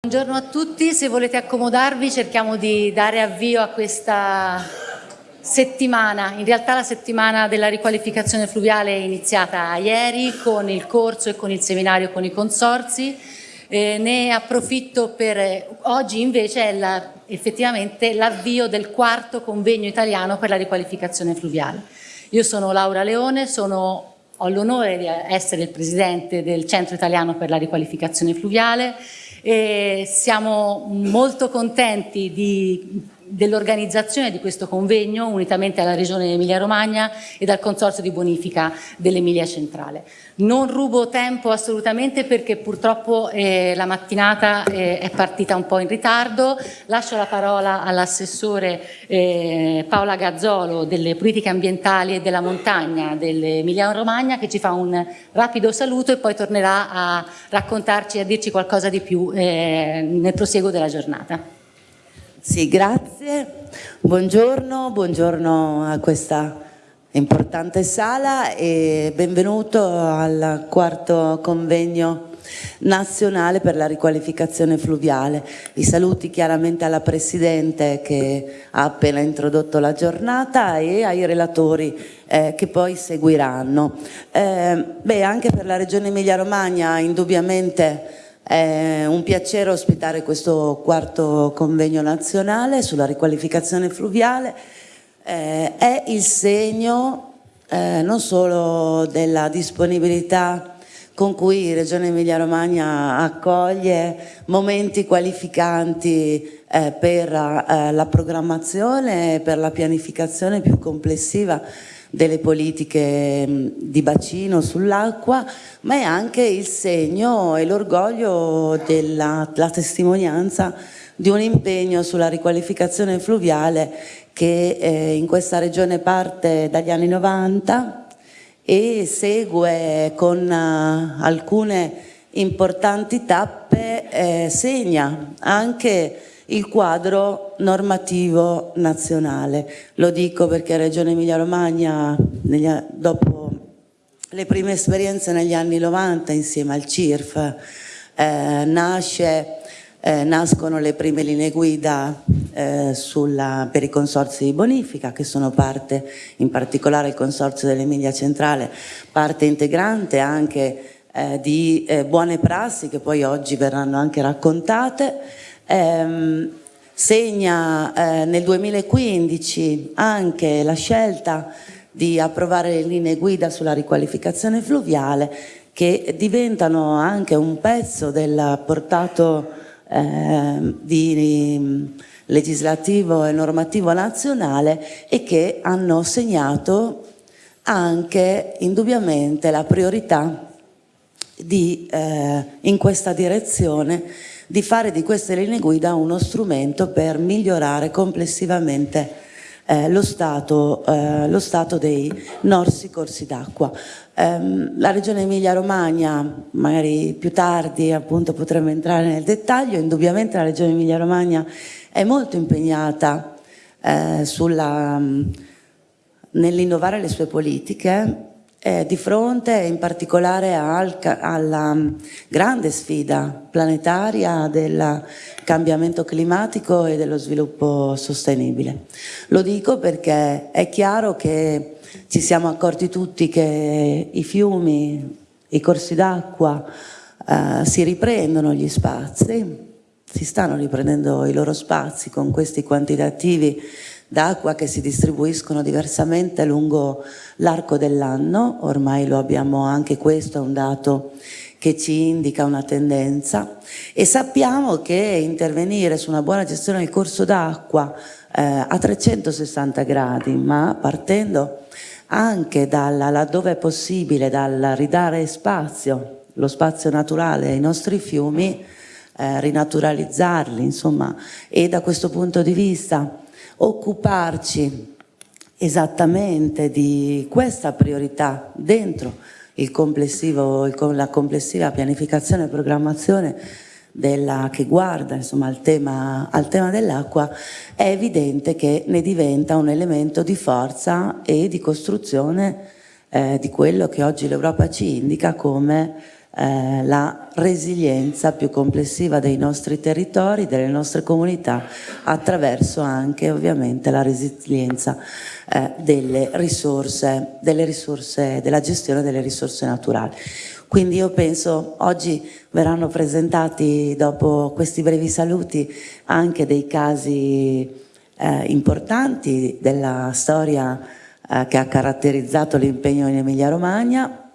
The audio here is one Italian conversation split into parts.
Buongiorno a tutti, se volete accomodarvi cerchiamo di dare avvio a questa settimana, in realtà la settimana della riqualificazione fluviale è iniziata ieri con il corso e con il seminario con i consorzi, eh, ne approfitto per, oggi invece è la, effettivamente l'avvio del quarto convegno italiano per la riqualificazione fluviale. Io sono Laura Leone, sono, ho l'onore di essere il presidente del Centro Italiano per la riqualificazione fluviale e siamo molto contenti dell'organizzazione di questo convegno unitamente alla Regione Emilia-Romagna e dal Consorzio di Bonifica dell'Emilia Centrale. Non rubo tempo assolutamente perché purtroppo eh, la mattinata eh, è partita un po' in ritardo. Lascio la parola all'assessore eh, Paola Gazzolo delle politiche ambientali e della montagna dell'Emilia-Romagna che ci fa un rapido saluto e poi tornerà a raccontarci e a dirci qualcosa di più eh, nel prosieguo della giornata. Sì, grazie. Buongiorno, buongiorno a questa importante sala e benvenuto al quarto convegno nazionale per la riqualificazione fluviale. I saluti chiaramente alla Presidente che ha appena introdotto la giornata e ai relatori eh, che poi seguiranno. Eh, beh, anche per la Regione Emilia-Romagna indubbiamente è un piacere ospitare questo quarto convegno nazionale sulla riqualificazione fluviale. Eh, è il segno eh, non solo della disponibilità con cui Regione Emilia-Romagna accoglie momenti qualificanti eh, per eh, la programmazione e per la pianificazione più complessiva delle politiche di bacino sull'acqua, ma è anche il segno e l'orgoglio della testimonianza di un impegno sulla riqualificazione fluviale che eh, in questa regione parte dagli anni 90 e segue con uh, alcune importanti tappe, eh, segna anche il quadro normativo nazionale. Lo dico perché Regione Emilia-Romagna, dopo le prime esperienze negli anni 90 insieme al CIRF, eh, nasce, eh, nascono le prime linee guida eh, sulla, per i consorzi di bonifica che sono parte, in particolare il consorzio dell'Emilia Centrale, parte integrante anche eh, di eh, buone prassi che poi oggi verranno anche raccontate. Ehm, segna eh, nel 2015 anche la scelta di approvare le linee guida sulla riqualificazione fluviale che diventano anche un pezzo del portato eh, di, legislativo e normativo nazionale e che hanno segnato anche indubbiamente la priorità di, eh, in questa direzione di fare di queste linee guida uno strumento per migliorare complessivamente eh, lo, stato, eh, lo, stato, dei nostri corsi d'acqua. Ehm, la Regione Emilia-Romagna, magari più tardi appunto potremo entrare nel dettaglio, indubbiamente la Regione Emilia-Romagna è molto impegnata eh, nell'innovare le sue politiche eh, di fronte in particolare al, alla mm, grande sfida planetaria del cambiamento climatico e dello sviluppo sostenibile. Lo dico perché è chiaro che ci siamo accorti tutti che i fiumi, i corsi d'acqua eh, si riprendono gli spazi, si stanno riprendendo i loro spazi con questi quantitativi d'acqua che si distribuiscono diversamente lungo l'arco dell'anno, ormai lo abbiamo anche questo, è un dato che ci indica una tendenza. E sappiamo che intervenire su una buona gestione del corso d'acqua eh, a 360 gradi, ma partendo anche dalla, laddove è possibile dal ridare spazio, lo spazio naturale ai nostri fiumi, eh, rinaturalizzarli, insomma, e da questo punto di vista occuparci esattamente di questa priorità dentro il la complessiva pianificazione e programmazione della, che guarda insomma, al tema, tema dell'acqua, è evidente che ne diventa un elemento di forza e di costruzione eh, di quello che oggi l'Europa ci indica come eh, la resilienza più complessiva dei nostri territori, delle nostre comunità, attraverso anche ovviamente la resilienza eh, delle risorse, delle risorse, della gestione delle risorse naturali. Quindi io penso oggi verranno presentati dopo questi brevi saluti anche dei casi eh, importanti della storia eh, che ha caratterizzato l'impegno in Emilia Romagna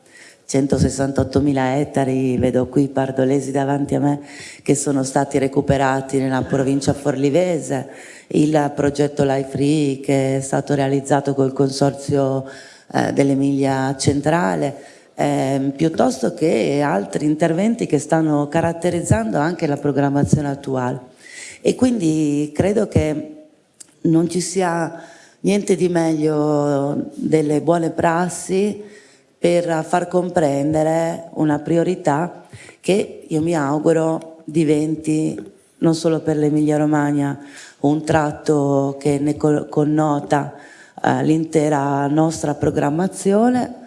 168.000 ettari, vedo qui pardolesi davanti a me, che sono stati recuperati nella provincia forlivese, il progetto Life Free che è stato realizzato col consorzio eh, dell'Emilia Centrale, eh, piuttosto che altri interventi che stanno caratterizzando anche la programmazione attuale. E quindi credo che non ci sia niente di meglio delle buone prassi per far comprendere una priorità che io mi auguro diventi non solo per l'Emilia Romagna un tratto che ne connota eh, l'intera nostra programmazione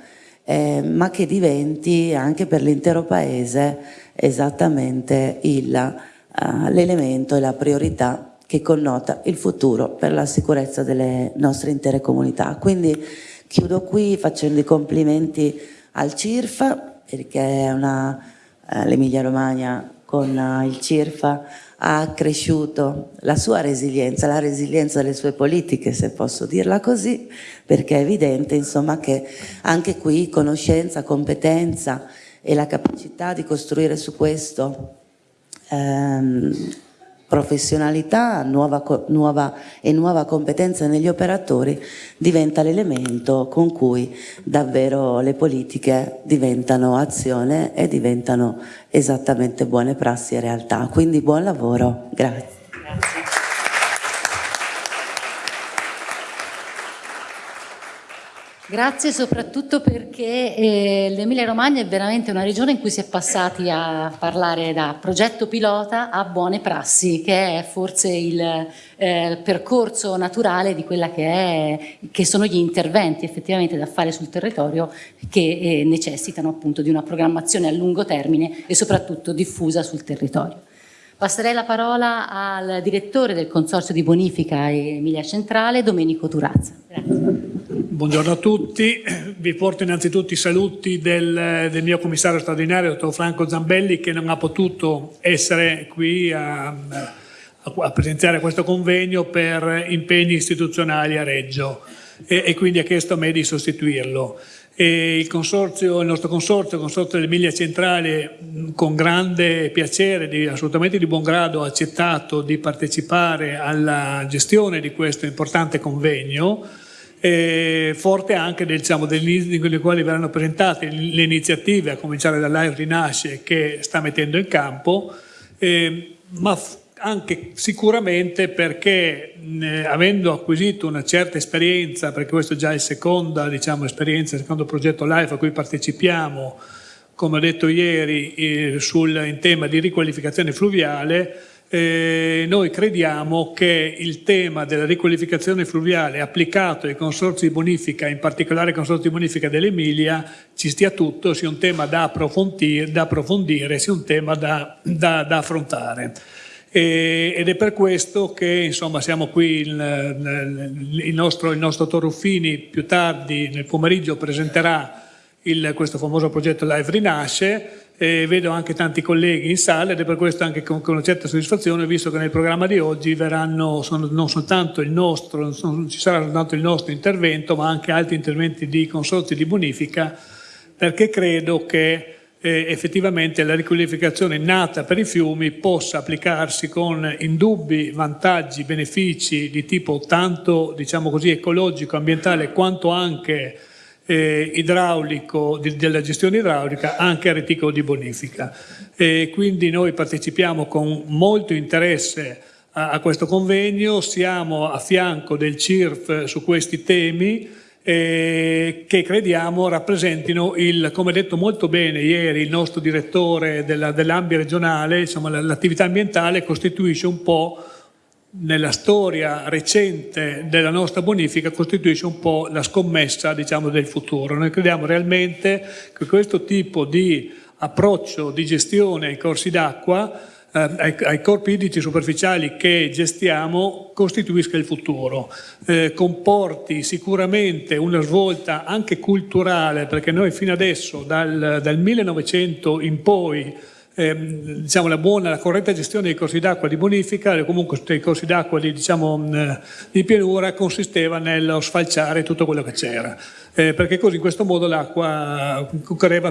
eh, ma che diventi anche per l'intero Paese esattamente eh, l'elemento e la priorità che connota il futuro per la sicurezza delle nostre intere comunità. Quindi Chiudo qui facendo i complimenti al CIRFA perché eh, l'Emilia Romagna con uh, il CIRFA ha cresciuto la sua resilienza, la resilienza delle sue politiche, se posso dirla così, perché è evidente insomma, che anche qui conoscenza, competenza e la capacità di costruire su questo ehm, professionalità nuova, nuova e nuova competenza negli operatori diventa l'elemento con cui davvero le politiche diventano azione e diventano esattamente buone prassi e realtà. Quindi buon lavoro, grazie. grazie. Grazie soprattutto perché eh, l'Emilia Romagna è veramente una regione in cui si è passati a parlare da progetto pilota a buone prassi, che è forse il eh, percorso naturale di quella che, è, che, sono gli interventi effettivamente da fare sul territorio che eh, necessitano appunto di una programmazione a lungo termine e soprattutto diffusa sul territorio. Passerei la parola al direttore del Consorzio di Bonifica Emilia Centrale, Domenico Turazza. Grazie. Buongiorno a tutti, vi porto innanzitutto i saluti del, del, mio commissario straordinario, dottor Franco Zambelli, che non ha potuto essere qui a, a, presenziare questo convegno per impegni istituzionali a Reggio e, e quindi ha chiesto a me di sostituirlo. Il, consorzio, il nostro consorzio, il consorzio dell'Emilia Centrale, con grande piacere, di, assolutamente di buon grado, ha accettato di partecipare alla gestione di questo importante convegno eh, forte anche del, diciamo, i quali verranno presentate le iniziative, a cominciare dall'Air Rinasce che sta mettendo in campo, eh, ma anche sicuramente perché eh, avendo acquisito una certa esperienza, perché questo è già il seconda diciamo, esperienza, il secondo progetto LIFE a cui partecipiamo, come ho detto ieri, eh, sul, in tema di riqualificazione fluviale, eh, noi crediamo che il tema della riqualificazione fluviale applicato ai consorzi di bonifica, in particolare ai consorzi di bonifica dell'Emilia, ci stia tutto, sia un tema da approfondire, da approfondire sia un tema da, da, da affrontare. E, ed è per questo che insomma, siamo qui, il, il, nostro, il nostro Torruffini più tardi nel pomeriggio presenterà il, questo famoso progetto Live Rinasce, eh, vedo anche tanti colleghi in sala ed è per questo anche con, con una certa soddisfazione visto che nel programma di oggi verranno sono, non soltanto il nostro, non ci sarà soltanto il nostro intervento ma anche altri interventi di consorzi di bonifica perché credo che eh, effettivamente la riqualificazione nata per i fiumi possa applicarsi con indubbi vantaggi, benefici di tipo tanto diciamo così ecologico, ambientale quanto anche eh, idraulico, di, della gestione idraulica anche a reticolo di bonifica. E quindi noi partecipiamo con molto interesse a, a questo convegno, siamo a fianco del CIRF su questi temi eh, che crediamo rappresentino il, come detto molto bene ieri il nostro direttore dell'AMBI dell regionale, l'attività ambientale costituisce un po' nella storia recente della nostra bonifica costituisce un po' la scommessa diciamo, del futuro. Noi crediamo realmente che questo tipo di approccio di gestione ai corsi d'acqua, ai, ai, corpi idrici superficiali che gestiamo, costituisca il futuro. Eh, comporti sicuramente una svolta anche culturale, perché noi fino adesso, dal, dal 1900 in poi, ehm, diciamo, la buona, la corretta gestione dei corsi d'acqua di bonifica comunque dei corsi d'acqua di, diciamo, di pianura consisteva nello sfalciare tutto quello che c'era. Eh, perché così in questo modo l'acqua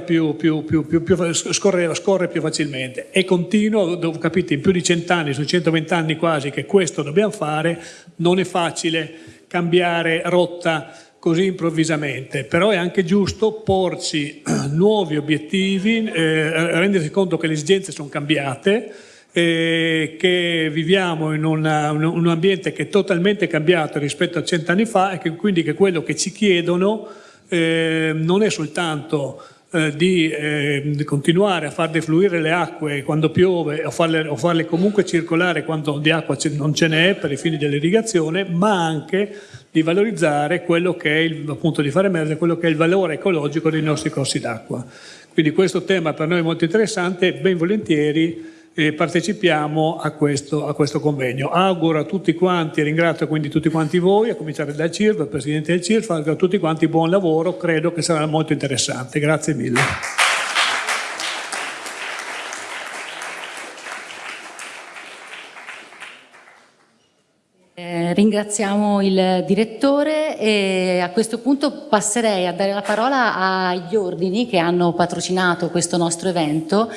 più, più, più, più, scorreva, scorre più facilmente e continua, capite, in più di cent'anni, su 120 anni quasi che questo dobbiamo fare, non è facile cambiare rotta così improvvisamente, però è anche giusto porci nuovi obiettivi, eh, rendersi conto che le esigenze sono cambiate, eh, che viviamo in una, un, un, ambiente che è totalmente cambiato rispetto a cent'anni fa e che quindi che quello che ci chiedono eh, non è soltanto eh, di, eh, continuare a far defluire le acque quando piove o farle, o farle comunque circolare quando di acqua non ce n'è per i fini dell'irrigazione, ma anche di valorizzare quello che è il, appunto di far emergere quello che è il valore ecologico dei nostri corsi d'acqua. Quindi questo tema per noi è molto interessante, ben volentieri eh, partecipiamo a questo, a questo, convegno. Auguro a tutti quanti, ringrazio quindi tutti quanti voi, a cominciare dal CIRF, al Presidente del CIRF, auguro a tutti quanti buon lavoro, credo che sarà molto interessante. Grazie mille. ringraziamo il direttore e a questo punto passerei a dare la parola agli ordini che hanno patrocinato questo nostro evento.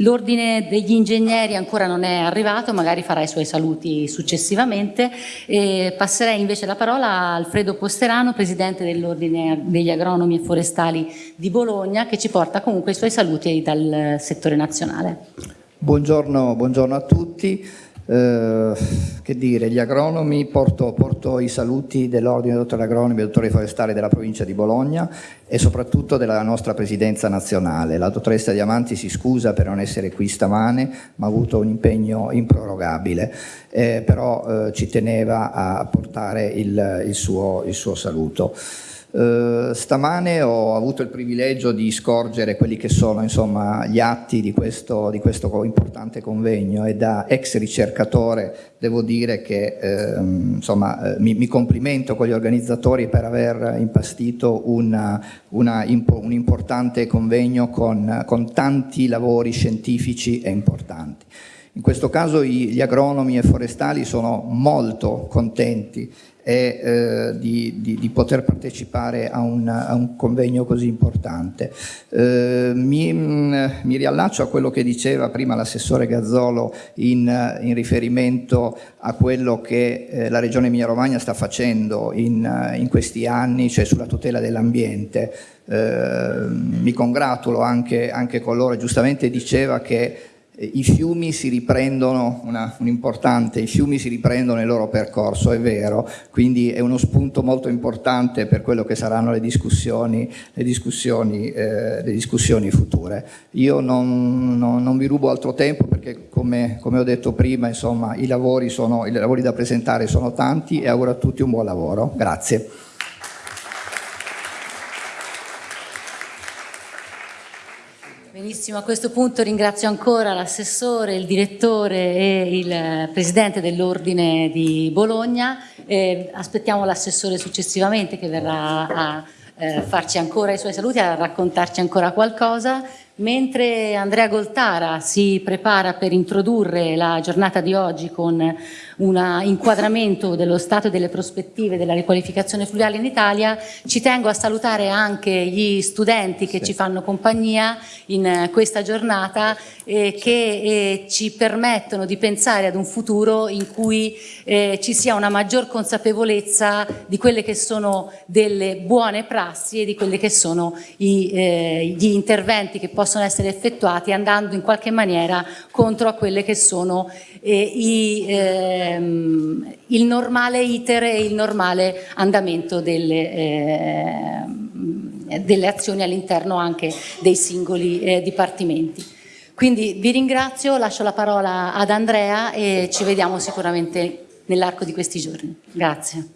L'ordine degli ingegneri ancora non è arrivato, magari farà i suoi saluti successivamente. E passerei invece la parola a Alfredo Posterano, Presidente dell'Ordine degli Agronomi e Forestali di Bologna, che ci porta comunque i suoi saluti dal settore nazionale. Buongiorno, buongiorno a tutti. Eh, che dire, gli agronomi, porto, porto i saluti dell'Ordine dei dottori agronomi e dottori forestali della provincia di Bologna e soprattutto della nostra presidenza nazionale. La dottoressa Diamanti si scusa per non essere qui stamane, ma ha avuto un impegno improrogabile, eh, però eh, ci teneva a portare il, il, suo, il suo saluto. Uh, stamane ho avuto il privilegio di scorgere quelli che sono insomma, gli atti di questo, di questo, importante convegno e da ex ricercatore devo dire che uh, insomma, uh, mi, mi, complimento con gli organizzatori per aver impastito una, una un importante convegno con, con tanti lavori scientifici e importanti. In questo caso gli agronomi e forestali sono molto contenti e eh, di, di, di, poter partecipare a un, a un convegno così importante. Eh, mi, mi, riallaccio a quello che diceva prima l'assessore Gazzolo in, in, riferimento a quello che eh, la Regione Emilia-Romagna sta facendo in, in, questi anni, cioè sulla tutela dell'ambiente. Eh, mi congratulo anche, anche con loro, giustamente diceva che i fiumi si riprendono, una, un importante, i fiumi si riprendono il loro percorso, è vero, quindi è uno spunto molto importante per quello che saranno le discussioni, le discussioni, eh, le discussioni future. Io non, non, non, vi rubo altro tempo perché come, come ho detto prima, insomma, i lavori, sono, i lavori da presentare sono tanti e auguro a tutti un buon lavoro. Grazie. Benissimo, a questo punto ringrazio ancora l'assessore, il direttore e il presidente dell'Ordine di Bologna. Eh, aspettiamo l'assessore successivamente che verrà a eh, farci ancora i suoi saluti, a raccontarci ancora qualcosa. Mentre Andrea Goltara si prepara per introdurre la giornata di oggi con un inquadramento dello stato e delle prospettive della riqualificazione fluviale in Italia, ci tengo a salutare anche gli studenti che sì. ci fanno compagnia in questa giornata e che eh, ci permettono di pensare ad un futuro in cui eh, ci sia una maggior consapevolezza di quelle che sono delle buone prassi e di quelli che sono i, eh, gli interventi che possono essere effettuati andando in qualche maniera contro a quelle che sono eh, i, ehm, il normale iter e il normale andamento delle, eh, delle azioni all'interno anche dei singoli eh, dipartimenti. Quindi vi ringrazio, lascio la parola ad Andrea e ci vediamo sicuramente nell'arco di questi giorni. Grazie.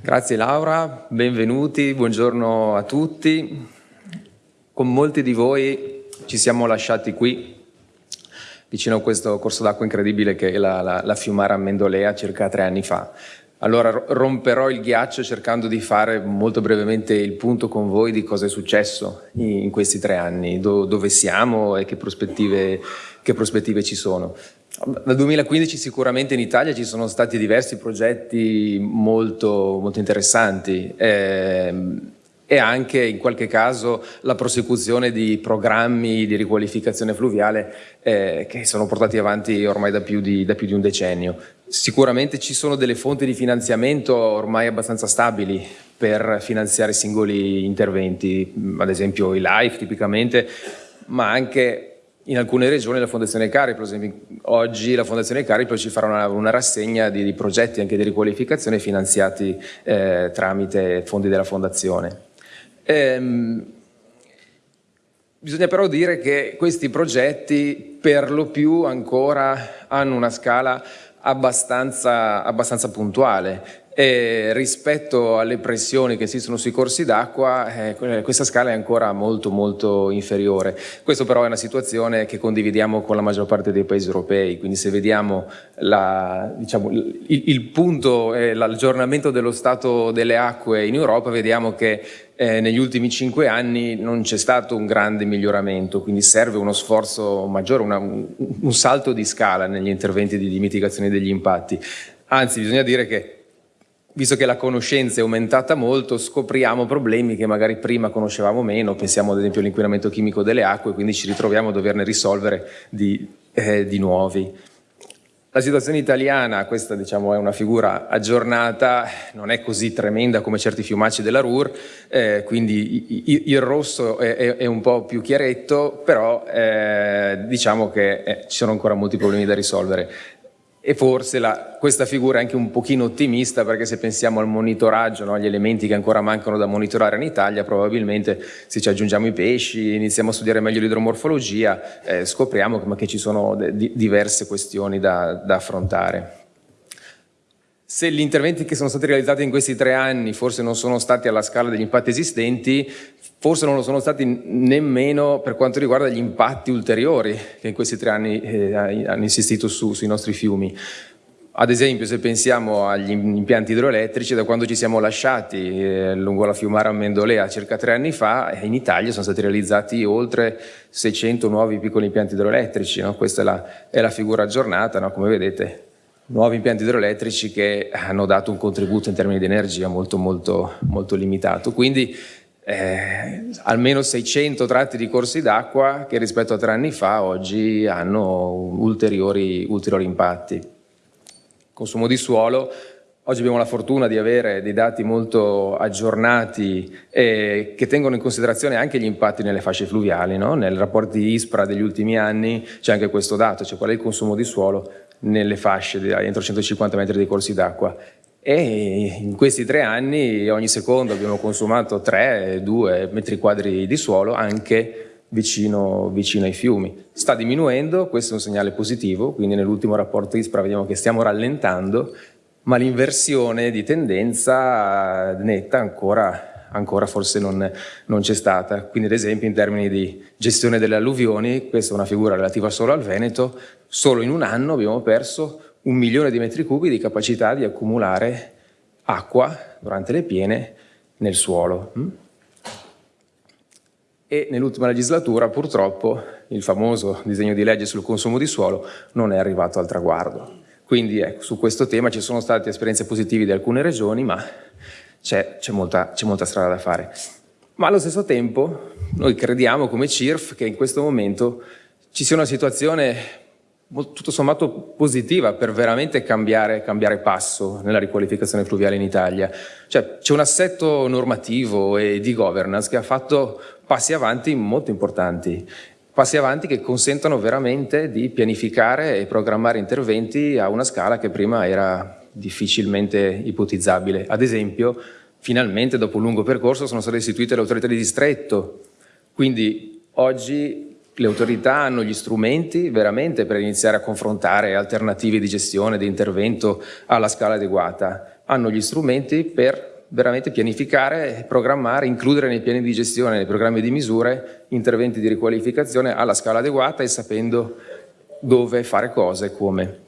Grazie Laura, benvenuti, buongiorno a tutti. Con molti di voi ci siamo lasciati qui, vicino a questo corso d'acqua incredibile che è la, la, la Fiumara Mendolea circa tre anni fa. Allora romperò il ghiaccio cercando di fare molto brevemente il punto con voi di cosa è successo in questi tre anni, do, dove siamo e che prospettive, che prospettive ci sono. Dal 2015 sicuramente in Italia ci sono stati diversi progetti molto, molto interessanti eh, e anche in qualche caso la prosecuzione di programmi di riqualificazione fluviale eh, che sono portati avanti ormai da più, di, da più di un decennio. Sicuramente ci sono delle fonti di finanziamento ormai abbastanza stabili per finanziare singoli interventi, ad esempio i LIFE tipicamente, ma anche in alcune regioni la Fondazione Cariplo, ad esempio oggi la Fondazione Cariplo ci farà una, una rassegna di, di, progetti anche di riqualificazione finanziati eh, tramite fondi della Fondazione. Ehm, bisogna però dire che questi progetti per lo più ancora hanno una scala abbastanza, abbastanza puntuale e rispetto alle pressioni che esistono sui corsi d'acqua eh, questa scala è ancora molto molto inferiore. Questo però è una situazione che condividiamo con la maggior parte dei paesi europei, quindi se vediamo la, diciamo, il, il, punto, eh, l'aggiornamento dello stato delle acque in Europa, vediamo che eh, negli ultimi cinque anni non c'è stato un grande miglioramento, quindi serve uno sforzo maggiore, una, un, un salto di scala negli interventi di, di mitigazione degli impatti. Anzi, bisogna dire che visto che la conoscenza è aumentata molto, scopriamo problemi che magari prima conoscevamo meno, pensiamo ad esempio all'inquinamento chimico delle acque, quindi ci ritroviamo a doverne risolvere di, eh, di nuovi. La situazione italiana, questa diciamo, è una figura aggiornata, non è così tremenda come certi fiumacci della Ruhr, eh, quindi il rosso è, è, è, un po' più chiaretto, però eh, diciamo che eh, ci sono ancora molti problemi da risolvere e forse la, questa figura è anche un pochino ottimista perché se pensiamo al monitoraggio, no, agli elementi che ancora mancano da monitorare in Italia, probabilmente se ci aggiungiamo i pesci, iniziamo a studiare meglio l'idromorfologia, eh, scopriamo che, che, ci sono diverse questioni da, da affrontare. Se gli interventi che sono stati realizzati in questi tre anni forse non sono stati alla scala degli impatti esistenti, forse non lo sono stati nemmeno per quanto riguarda gli impatti ulteriori che in questi tre anni eh, hanno insistito su, sui nostri fiumi. Ad esempio se pensiamo agli impianti idroelettrici, da quando ci siamo lasciati eh, lungo la Fiumara Mendolea circa tre anni fa, eh, in Italia sono stati realizzati oltre 600 nuovi piccoli impianti idroelettrici, no? questa è la, è la, figura aggiornata, no? come vedete, nuovi impianti idroelettrici che hanno dato un contributo in termini di energia molto molto, molto limitato. Quindi eh, almeno 600 tratti di corsi d'acqua che rispetto a tre anni fa oggi hanno ulteriori, ulteriori impatti. Consumo di suolo, oggi abbiamo la fortuna di avere dei dati molto aggiornati eh, che tengono in considerazione anche gli impatti nelle fasce fluviali. No? Nel rapporto di ISPRA degli ultimi anni c'è anche questo dato, cioè qual è il consumo di suolo nelle fasce di, entro 150 metri dei corsi d'acqua e in questi tre anni ogni secondo abbiamo consumato 3-2 metri quadri di suolo anche vicino, vicino, ai fiumi. Sta diminuendo, questo è un segnale positivo, quindi nell'ultimo rapporto ISPRA vediamo che stiamo rallentando, ma l'inversione di tendenza netta ancora, ancora forse non, non c'è stata. Quindi ad esempio in termini di gestione delle alluvioni, questa è una figura relativa solo al Veneto, solo in un anno abbiamo perso un milione di metri cubi di capacità di accumulare acqua durante le piene nel suolo. Mm? E nell'ultima legislatura purtroppo il famoso disegno di legge sul consumo di suolo non è arrivato al traguardo. Quindi ecco, su questo tema ci sono state esperienze positive di alcune regioni, ma c'è molta, molta strada da fare. Ma allo stesso tempo noi crediamo come CIRF che in questo momento ci sia una situazione tutto sommato positiva per veramente cambiare, cambiare passo nella riqualificazione fluviale in Italia. Cioè, c'è un assetto normativo e di governance che ha fatto passi avanti molto importanti, passi avanti che consentono veramente di pianificare e programmare interventi a una scala che prima era difficilmente ipotizzabile. Ad esempio, finalmente dopo un lungo percorso sono state istituite le autorità di distretto, quindi oggi le autorità hanno gli strumenti veramente per iniziare a confrontare alternative di gestione, di intervento alla scala adeguata. hanno gli strumenti per veramente pianificare, programmare, includere nei piani di gestione, nei programmi di misure, interventi di riqualificazione alla scala adeguata e sapendo dove fare cosa e come.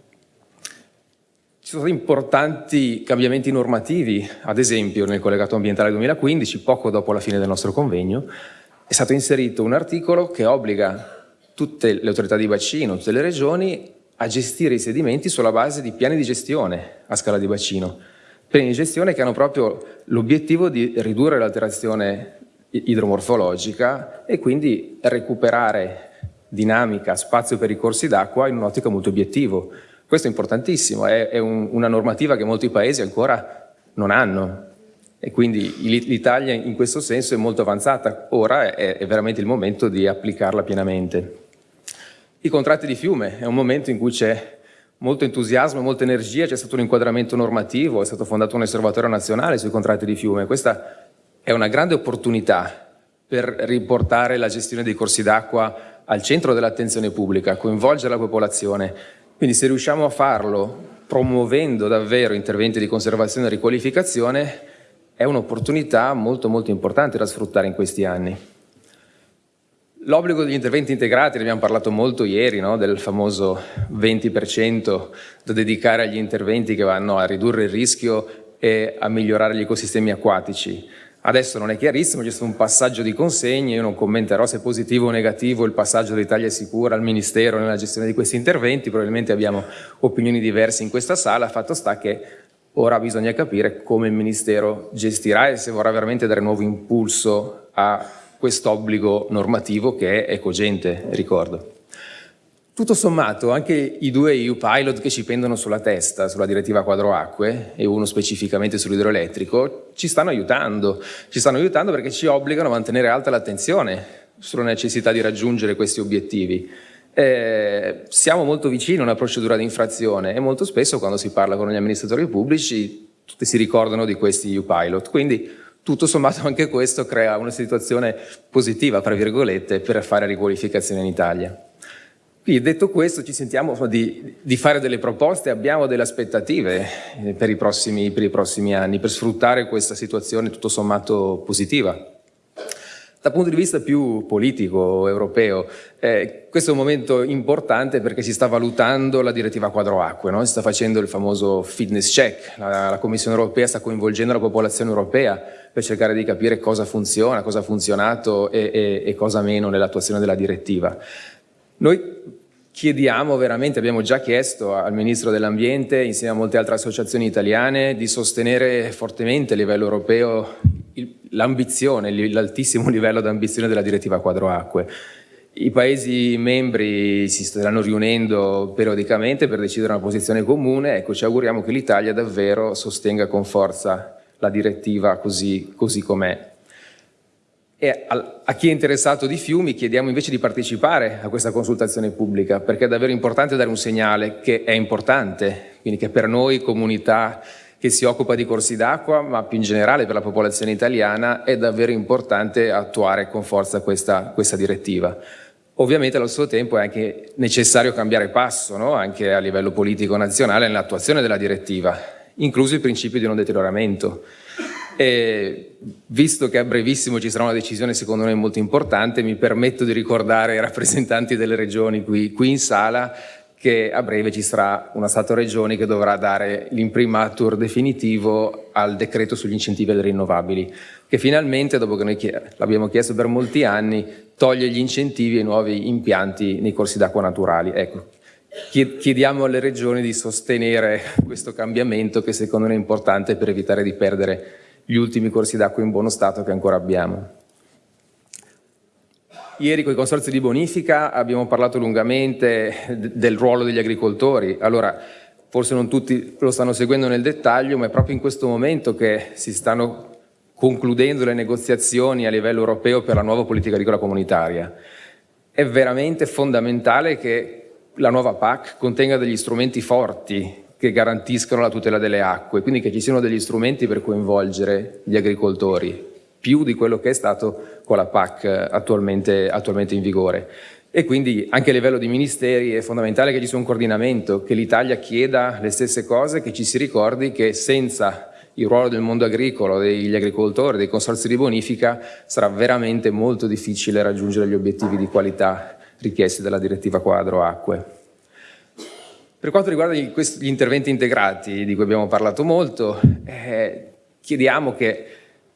Ci sono importanti cambiamenti normativi, ad esempio nel collegato ambientale 2015, poco dopo la fine del nostro convegno, è stato inserito un articolo che obbliga tutte le autorità di bacino, tutte le regioni, a gestire i sedimenti sulla base di piani di gestione a scala di bacino. Piani di gestione che hanno proprio l'obiettivo di ridurre l'alterazione idromorfologica e quindi recuperare dinamica, spazio per i corsi d'acqua in un'ottica molto obiettivo. Questo è importantissimo, è, è un, una normativa che molti paesi ancora non hanno e quindi l'Italia in questo senso è molto avanzata, ora è, è veramente il momento di applicarla pienamente. I contratti di fiume è un momento in cui c'è molto entusiasmo, molta energia, c'è stato un inquadramento normativo, è stato fondato un osservatorio nazionale sui contratti di fiume. Questa è una grande opportunità per riportare la gestione dei corsi d'acqua al centro dell'attenzione pubblica, coinvolgere la popolazione. Quindi se riusciamo a farlo promuovendo davvero interventi di conservazione e riqualificazione è un'opportunità molto molto importante da sfruttare in questi anni. L'obbligo degli interventi integrati, ne abbiamo parlato molto ieri, no? del famoso 20% da dedicare agli interventi che vanno a ridurre il rischio e a migliorare gli ecosistemi acquatici. Adesso non è chiarissimo, c'è stato un passaggio di consegne, io non commenterò se è positivo o negativo il passaggio dell'Italia Sicura al Ministero nella gestione di questi interventi, probabilmente abbiamo opinioni diverse in questa sala, fatto sta che ora bisogna capire come il Ministero gestirà e se vorrà veramente dare nuovo impulso a quest'obbligo normativo che è cogente, ricordo. Tutto sommato, anche i due EU pilot che ci pendono sulla testa, sulla direttiva quadro acque e uno specificamente sull'idroelettrico, ci stanno aiutando. Ci stanno aiutando perché ci obbligano a mantenere alta l'attenzione sulla necessità di raggiungere questi obiettivi. Eh, siamo molto vicini a una procedura di infrazione e molto spesso quando si parla con gli amministratori pubblici tutti si ricordano di questi EU pilot. Quindi tutto sommato anche questo crea una situazione positiva, tra virgolette, per fare riqualificazione in Italia. Quindi detto questo ci sentiamo di, di, fare delle proposte, abbiamo delle aspettative eh, per i, prossimi, per i prossimi anni per sfruttare questa situazione tutto sommato positiva. Dal punto di vista più politico, europeo, eh, questo è un momento importante perché si sta valutando la direttiva quadro acque, no? si sta facendo il famoso fitness check, la, la, Commissione europea sta coinvolgendo la popolazione europea per cercare di capire cosa funziona, cosa ha funzionato e, e, e cosa meno nell'attuazione della direttiva. Noi chiediamo veramente, abbiamo già chiesto al Ministro dell'Ambiente, insieme a molte altre associazioni italiane, di sostenere fortemente a livello europeo l'ambizione, l'altissimo livello di ambizione della direttiva quadro acque. I Paesi membri si stanno riunendo periodicamente per decidere una posizione comune, ecco ci auguriamo che l'Italia davvero sostenga con forza la direttiva così, così com'è. E a chi è interessato di fiumi chiediamo invece di partecipare a questa consultazione pubblica perché è davvero importante dare un segnale che è importante, quindi che per noi comunità che si occupa di corsi d'acqua ma più in generale per la popolazione italiana è davvero importante attuare con forza questa, questa direttiva. Ovviamente allo stesso tempo è anche necessario cambiare passo no? anche a livello politico nazionale nell'attuazione della direttiva, incluso il principio di non deterioramento. E visto che a brevissimo ci sarà una decisione secondo me molto importante, mi permetto di ricordare ai rappresentanti delle regioni qui, qui in sala che a breve ci sarà una Stato-Regioni che dovrà dare l'imprimatur definitivo al decreto sugli incentivi alle rinnovabili, che finalmente, dopo che noi l'abbiamo chiesto per molti anni, toglie gli incentivi ai nuovi impianti nei corsi d'acqua naturali. Ecco, chiediamo alle regioni di sostenere questo cambiamento che secondo noi è importante per evitare di perdere gli ultimi corsi d'acqua in buono stato che ancora abbiamo. Ieri con i consorzi di bonifica abbiamo parlato lungamente del ruolo degli agricoltori. Allora, forse non tutti lo stanno seguendo nel dettaglio, ma è proprio in questo momento che si stanno concludendo le negoziazioni a livello europeo per la nuova politica agricola comunitaria. È veramente fondamentale che la nuova PAC contenga degli strumenti forti che garantiscano la tutela delle acque, quindi che ci siano degli strumenti per coinvolgere gli agricoltori, più di quello che è stato con la PAC attualmente, attualmente in vigore. E quindi anche a livello di ministeri è fondamentale che ci sia un coordinamento, che l'Italia chieda le stesse cose, che ci si ricordi che senza il ruolo del mondo agricolo, degli agricoltori, dei consorzi di bonifica, sarà veramente molto difficile raggiungere gli obiettivi di qualità richiesti dalla direttiva quadro acque. Per quanto riguarda gli, gli interventi integrati, di cui abbiamo parlato molto, eh, chiediamo che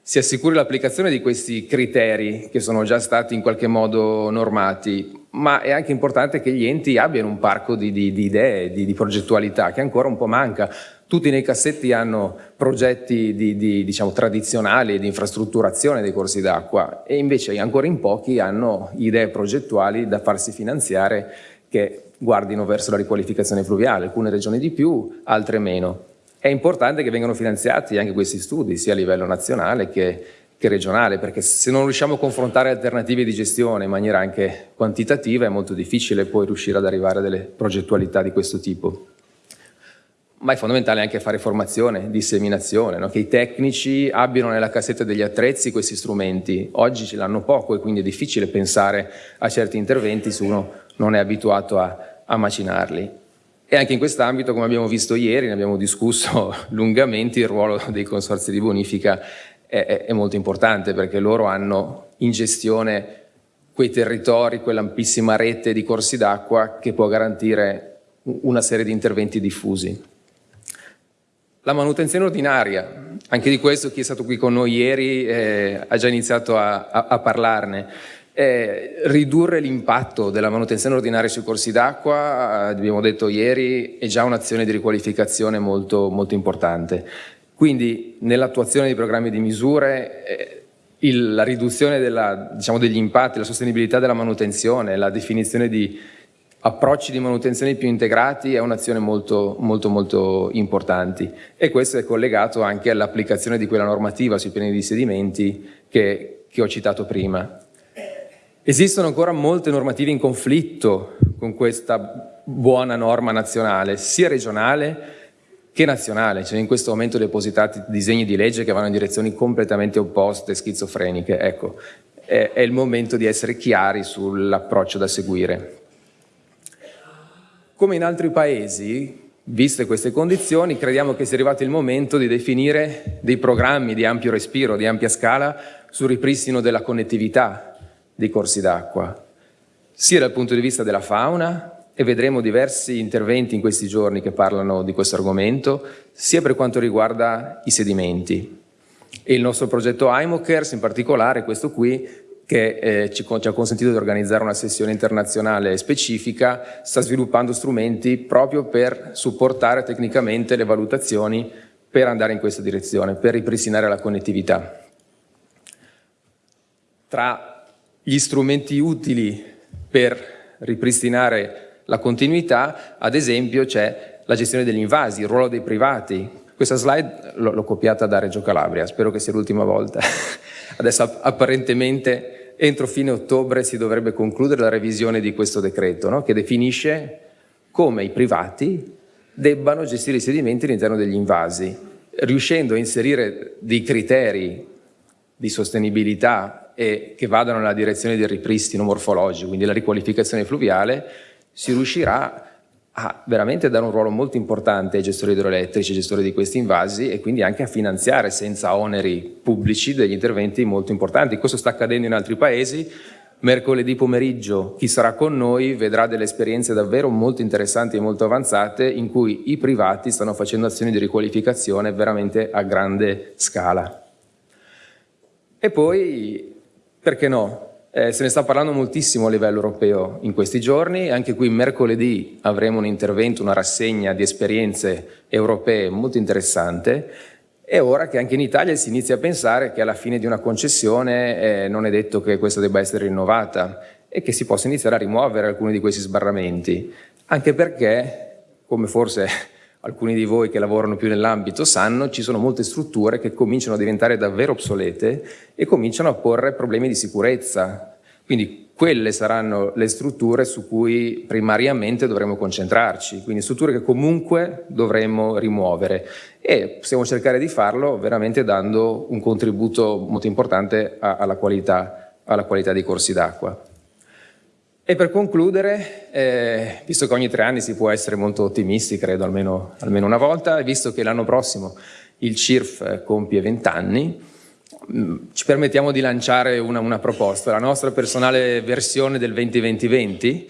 si assicuri l'applicazione di questi criteri che sono già stati in qualche modo normati, ma è anche importante che gli enti abbiano un parco di, di, di idee, di, di, progettualità, che ancora un po' manca. Tutti nei cassetti hanno progetti diciamo, tradizionali di infrastrutturazione dei corsi d'acqua e invece ancora in pochi hanno idee progettuali da farsi finanziare che guardino verso la riqualificazione fluviale, alcune regioni di più, altre meno. È importante che vengano finanziati anche questi studi, sia a livello nazionale che, che regionale, perché se non riusciamo a confrontare alternative di gestione in maniera anche quantitativa è molto difficile poi riuscire ad arrivare a delle progettualità di questo tipo. Ma è fondamentale anche fare formazione, disseminazione, no? che i tecnici abbiano nella cassetta degli attrezzi questi strumenti. Oggi ce l'hanno poco e quindi è difficile pensare a certi interventi se uno non è abituato a, a macinarli. E anche in quest'ambito, come abbiamo visto ieri, ne abbiamo discusso lungamente, il ruolo dei consorzi di bonifica è, è, è molto importante perché loro hanno in gestione quei territori, quell'ampissima rete di corsi d'acqua che può garantire una serie di interventi diffusi. La manutenzione ordinaria, anche di questo chi è stato qui con noi ieri eh, ha già iniziato a, a, a parlarne. Eh, ridurre l'impatto della manutenzione ordinaria sui corsi d'acqua, eh, abbiamo detto ieri, è già un'azione di riqualificazione molto, molto importante. Quindi nell'attuazione dei programmi di misure eh, il, la riduzione della, diciamo, degli impatti, la sostenibilità della manutenzione, la definizione di approcci di manutenzione più integrati è un'azione molto, molto, molto importante e questo è collegato anche all'applicazione di quella normativa sui piani di sedimenti che, che ho citato prima. Esistono ancora molte normative in conflitto con questa buona norma nazionale, sia regionale che nazionale. C'è in questo momento depositati disegni di legge che vanno in direzioni completamente opposte, schizofreniche. Ecco, è, è il momento di essere chiari sull'approccio da seguire. Come in altri paesi, viste queste condizioni, crediamo che sia arrivato il momento di definire dei programmi di ampio respiro, di ampia scala, sul ripristino della connettività dei corsi d'acqua, sia dal punto di vista della fauna, e vedremo diversi interventi in questi giorni che parlano di questo argomento, sia per quanto riguarda i sedimenti. E il nostro progetto IMOCARES, in particolare questo qui, che eh, ci, ci, ha consentito di organizzare una sessione internazionale specifica, sta sviluppando strumenti proprio per supportare tecnicamente le valutazioni per andare in questa direzione, per ripristinare la connettività. Tra gli strumenti utili per ripristinare la continuità, ad esempio c'è la gestione degli invasi, il ruolo dei privati. Questa slide l'ho copiata da Reggio Calabria, spero che sia l'ultima volta. Adesso apparentemente entro fine ottobre si dovrebbe concludere la revisione di questo decreto, no? che definisce come i privati debbano gestire i sedimenti all'interno degli invasi, riuscendo a inserire dei criteri di sostenibilà e che vadano nella direzione del ripristino morfologico, quindi la riqualificazione fluviale, si riuscirà a veramente dare un ruolo molto importante ai gestori idroelettrici, ai gestori di questi invasi e quindi anche a finanziare senza oneri pubblici degli interventi molto importanti. Questo sta accadendo in altri paesi. Mercoledì pomeriggio chi sarà con noi vedrà delle esperienze davvero molto interessanti e molto avanzate in cui i privati stanno facendo azioni di riqualificazione veramente a grande scala. E poi perché no? Eh, se ne sta parlando moltissimo a livello europeo in questi giorni, anche qui mercoledì avremo un intervento, una rassegna di esperienze europee molto interessante. È ora che anche in Italia si inizia a pensare che alla fine di una concessione eh, non è detto che questa debba essere rinnovata e che si possa iniziare a rimuovere alcuni di questi sbarramenti, anche perché, come forse alcuni di voi che lavorano più nell'ambito sanno, ci sono molte strutture che cominciano a diventare davvero obsolete e cominciano a porre problemi di sicurezza. Quindi quelle saranno le strutture su cui primariamente dovremo concentrarci, quindi strutture che comunque dovremmo rimuovere e possiamo cercare di farlo veramente dando un contributo molto importante alla qualità, alla qualità dei corsi d'acqua. E per concludere, eh, visto che ogni tre anni si può essere molto ottimisti, credo almeno, almeno una volta, visto che l'anno prossimo il CIRF compie 20 anni, mm, ci permettiamo di lanciare una, una proposta, la nostra personale versione del 2020-2020,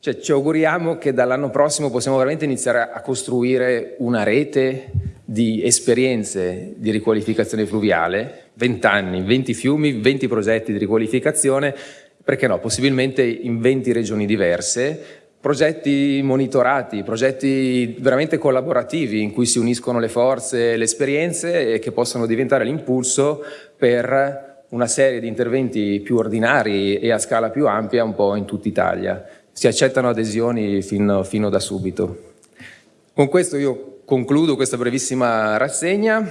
cioè ci auguriamo che dall'anno prossimo possiamo veramente iniziare a costruire una rete di esperienze di riqualificazione fluviale, 20 anni, 20 fiumi, 20 progetti di riqualificazione, perché no, possibilmente in 20 regioni diverse, progetti monitorati, progetti veramente collaborativi in cui si uniscono le forze, le esperienze e che possono diventare l'impulso per una serie di interventi più ordinari e a scala più ampia un po' in tutta Italia. Si accettano adesioni fino, fino da subito. Con questo io concludo questa brevissima rassegna.